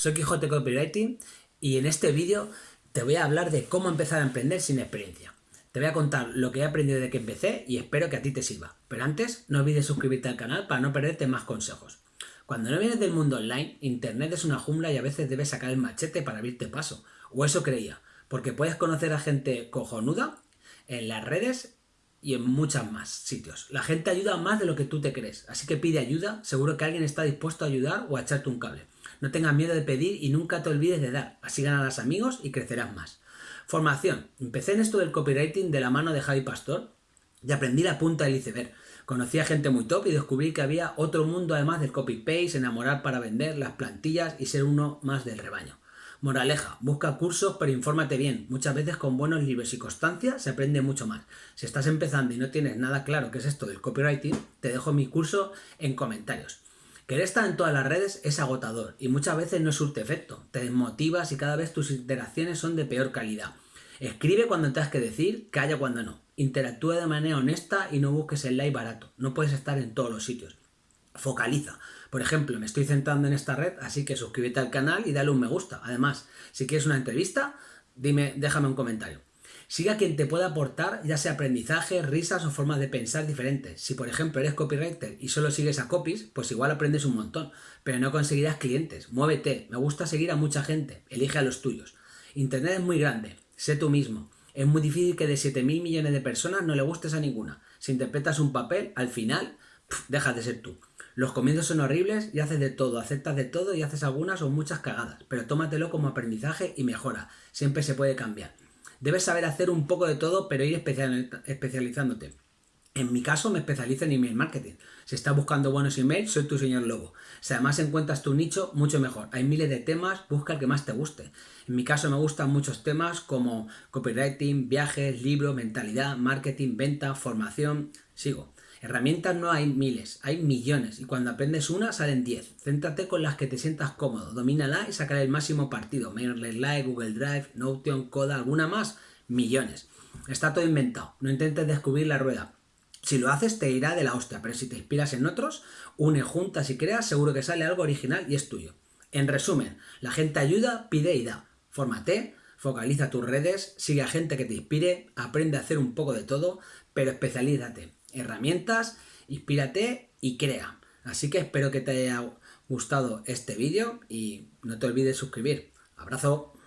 soy Quijote Copywriting y en este vídeo te voy a hablar de cómo empezar a emprender sin experiencia. Te voy a contar lo que he aprendido desde que empecé y espero que a ti te sirva. Pero antes, no olvides suscribirte al canal para no perderte más consejos. Cuando no vienes del mundo online, Internet es una jungla y a veces debes sacar el machete para abrirte paso. O eso creía, porque puedes conocer a gente cojonuda en las redes y en muchos más sitios. La gente ayuda más de lo que tú te crees, así que pide ayuda, seguro que alguien está dispuesto a ayudar o a echarte un cable. No tengas miedo de pedir y nunca te olvides de dar. Así ganarás amigos y crecerás más. Formación. Empecé en esto del copywriting de la mano de Javi Pastor y aprendí la punta del iceberg. Conocí a gente muy top y descubrí que había otro mundo además del copy-paste, enamorar para vender, las plantillas y ser uno más del rebaño. Moraleja, busca cursos pero infórmate bien. Muchas veces con buenos libros y constancia se aprende mucho más. Si estás empezando y no tienes nada claro qué es esto del copywriting, te dejo mi curso en comentarios. Querer estar en todas las redes es agotador y muchas veces no surte efecto. Te desmotivas y cada vez tus interacciones son de peor calidad. Escribe cuando tengas que decir, calla cuando no. Interactúa de manera honesta y no busques el like barato. No puedes estar en todos los sitios. Focaliza. Por ejemplo, me estoy centrando en esta red, así que suscríbete al canal y dale un me gusta. Además, si quieres una entrevista, dime, déjame un comentario. Siga quien te pueda aportar ya sea aprendizaje, risas o formas de pensar diferentes. Si por ejemplo eres copywriter y solo sigues a copies, pues igual aprendes un montón, pero no conseguirás clientes. Muévete, me gusta seguir a mucha gente, elige a los tuyos. Internet es muy grande, sé tú mismo. Es muy difícil que de 7 mil millones de personas no le gustes a ninguna. Si interpretas un papel, al final, dejas de ser tú. Los comienzos son horribles y haces de todo, aceptas de todo y haces algunas o muchas cagadas, pero tómatelo como aprendizaje y mejora. Siempre se puede cambiar. Debes saber hacer un poco de todo, pero ir especializándote. En mi caso me especializo en email marketing. Si estás buscando buenos emails, soy tu señor lobo. Si además encuentras tu nicho, mucho mejor. Hay miles de temas, busca el que más te guste. En mi caso me gustan muchos temas como copywriting, viajes, libros, mentalidad, marketing, venta, formación. Sigo. Herramientas no hay miles, hay millones y cuando aprendes una salen 10. Céntrate con las que te sientas cómodo, domínala y sacaré el máximo partido. MailerLite, Google Drive, Notion, Coda, alguna más, millones. Está todo inventado, no intentes descubrir la rueda. Si lo haces te irá de la hostia, pero si te inspiras en otros, une juntas y creas, seguro que sale algo original y es tuyo. En resumen, la gente ayuda, pide y da. Fórmate, focaliza tus redes, sigue a gente que te inspire, aprende a hacer un poco de todo, pero especialízate herramientas, inspírate y crea. Así que espero que te haya gustado este vídeo y no te olvides suscribir. Abrazo.